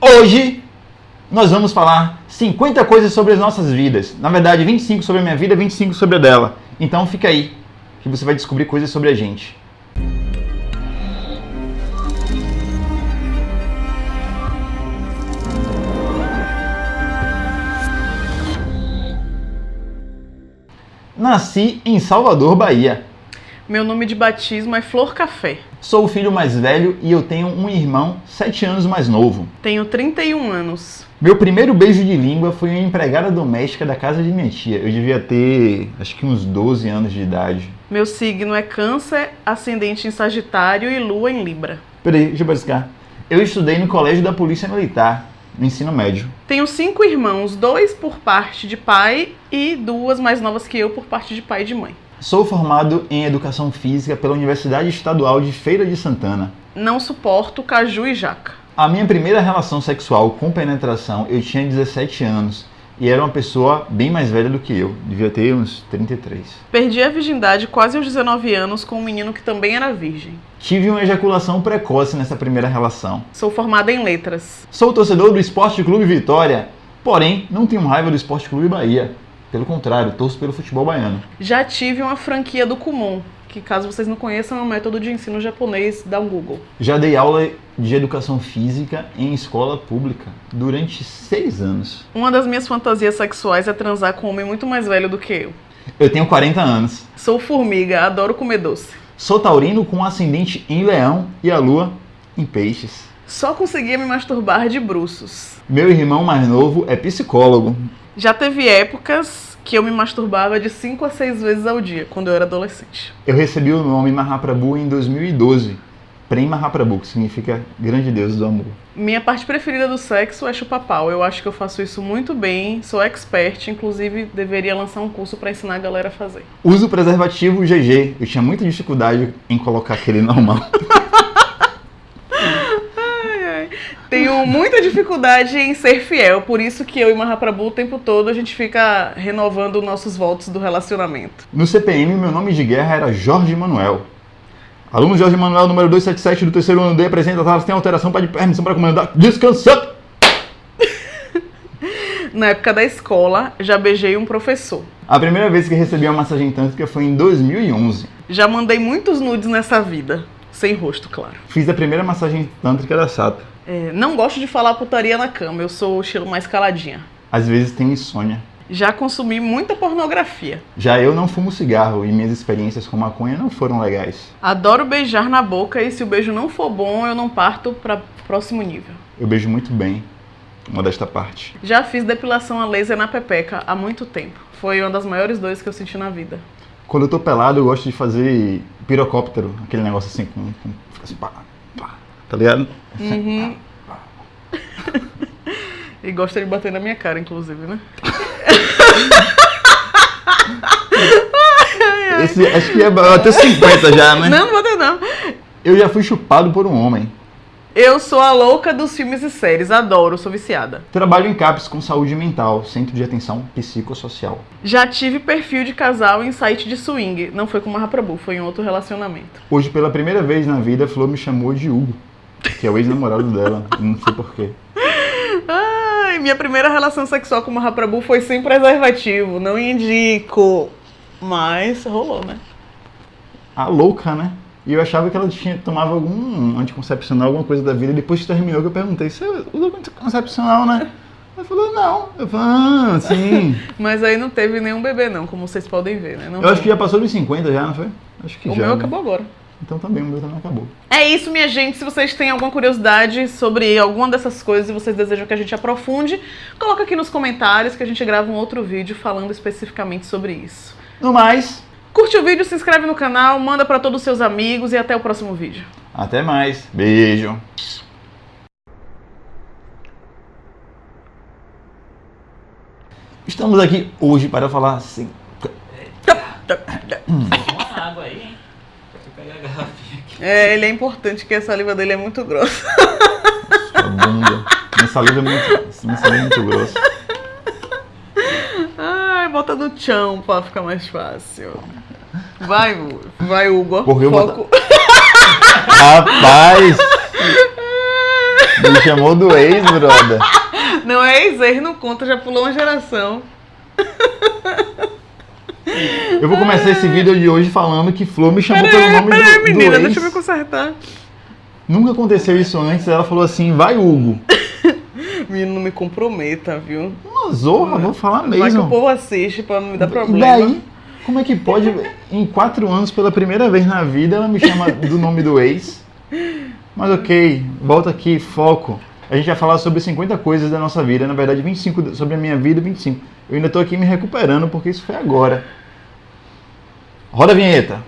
Hoje nós vamos falar 50 coisas sobre as nossas vidas. Na verdade, 25 sobre a minha vida, 25 sobre a dela. Então fica aí, que você vai descobrir coisas sobre a gente. Nasci em Salvador, Bahia. Meu nome de batismo é Flor Café. Sou o filho mais velho e eu tenho um irmão 7 anos mais novo. Tenho 31 anos. Meu primeiro beijo de língua foi uma empregada doméstica da casa de minha tia. Eu devia ter, acho que uns 12 anos de idade. Meu signo é Câncer, ascendente em Sagitário e Lua em Libra. Peraí, deixa eu buscar. Eu estudei no colégio da Polícia Militar, no ensino médio. Tenho cinco irmãos, dois por parte de pai e duas mais novas que eu por parte de pai e de mãe. Sou formado em Educação Física pela Universidade Estadual de Feira de Santana. Não suporto caju e jaca. A minha primeira relação sexual com penetração eu tinha 17 anos e era uma pessoa bem mais velha do que eu, devia ter uns 33. Perdi a virgindade quase aos 19 anos com um menino que também era virgem. Tive uma ejaculação precoce nessa primeira relação. Sou formada em letras. Sou torcedor do Esporte Clube Vitória, porém não tenho raiva do Esporte Clube Bahia. Pelo contrário, torço pelo futebol baiano. Já tive uma franquia do Kumon, que caso vocês não conheçam é um método de ensino japonês, dá um Google. Já dei aula de educação física em escola pública durante seis anos. Uma das minhas fantasias sexuais é transar com um homem muito mais velho do que eu. Eu tenho 40 anos. Sou formiga, adoro comer doce. Sou taurino com ascendente em leão e a lua em peixes. Só conseguia me masturbar de bruços. Meu irmão mais novo é psicólogo. Já teve épocas que eu me masturbava de 5 a 6 vezes ao dia, quando eu era adolescente. Eu recebi o nome Mahaprabhu em 2012. Prem Mahaprabhu, que significa grande deus do amor. Minha parte preferida do sexo é chupar pau. Eu acho que eu faço isso muito bem, sou expert, inclusive deveria lançar um curso para ensinar a galera a fazer. Uso preservativo GG. Eu tinha muita dificuldade em colocar aquele normal. Tenho muita dificuldade em ser fiel, por isso que eu e Mahaprabhu o tempo todo a gente fica renovando nossos votos do relacionamento. No CPM, meu nome de guerra era Jorge Manuel. Aluno Jorge Manuel, número 277 do terceiro ano D, apresenta a tem alteração para permissão para comandar. Descansa! Na época da escola, já beijei um professor. A primeira vez que recebi uma massagem tântrica foi em 2011. Já mandei muitos nudes nessa vida. Sem rosto, claro. Fiz a primeira massagem tântrica da Sata. É, não gosto de falar putaria na cama, eu sou o estilo mais caladinha. Às vezes tenho insônia. Já consumi muita pornografia. Já eu não fumo cigarro e minhas experiências com maconha não foram legais. Adoro beijar na boca e se o beijo não for bom, eu não parto para próximo nível. Eu beijo muito bem, uma desta parte. Já fiz depilação a laser na pepeca há muito tempo. Foi uma das maiores dores que eu senti na vida. Quando eu tô pelado, eu gosto de fazer pirocóptero, aquele negócio assim, com, com fica assim, pá, pá, tá ligado? Uhum. e gosta de bater na minha cara, inclusive, né? Esse, acho que é até 50 já, né? Não, não não. Eu já fui chupado por um homem. Eu sou a louca dos filmes e séries, adoro, sou viciada. Trabalho em CAPS com saúde mental, centro de atenção psicossocial. Já tive perfil de casal em site de swing, não foi com Mahaprabhu, foi em outro relacionamento. Hoje, pela primeira vez na vida, a Flor me chamou de Hugo, que é o ex-namorado dela, não sei porquê. Ai, minha primeira relação sexual com Mahaprabhu foi sem preservativo, não indico, mas rolou, né? A louca, né? E eu achava que ela tinha, tomava algum anticoncepcional, alguma coisa da vida. E depois que terminou, que eu perguntei, você usa anticoncepcional, né? Ela falou, não. Eu falei, ah, sim. Mas aí não teve nenhum bebê, não, como vocês podem ver, né? Não eu foi. acho que já passou dos 50 já, não foi? Acho que o já. meu né? acabou agora. Então também, o meu também acabou. É isso, minha gente. Se vocês têm alguma curiosidade sobre alguma dessas coisas e vocês desejam que a gente aprofunde, coloca aqui nos comentários que a gente grava um outro vídeo falando especificamente sobre isso. No mais, Curte o vídeo, se inscreve no canal, manda pra todos os seus amigos e até o próximo vídeo. até mais. Beijo. Estamos aqui hoje para falar assim. uma água aí, hein? Deixa eu pegar a garrafinha aqui. É, ele é importante que a saliva dele é muito grossa. Sua bunda. Minha saliva é muito, minha saliva é muito grossa. Ai, bota no chão pra ficar mais fácil. Vai, vai Hugo. Porque eu Foco. Rapaz! Me chamou do ex, brother. Não é ex, não conta, já pulou uma geração. Eu vou começar esse vídeo de hoje falando que Flor me chamou pelo Peraí, nome peraí, do, do menina, ex. deixa eu me consertar. Nunca aconteceu isso antes. Ela falou assim, vai Hugo. Menino, não me comprometa, viu? Uma zorra, vou falar Vai que o mesmo. povo assiste pra não me dar E problema. daí, como é que pode, em quatro anos, pela primeira vez na vida, ela me chama do nome do ex? Mas ok, volta aqui, foco. A gente vai falar sobre 50 coisas da nossa vida, na verdade 25 sobre a minha vida, 25. Eu ainda tô aqui me recuperando porque isso foi agora. Roda a vinheta.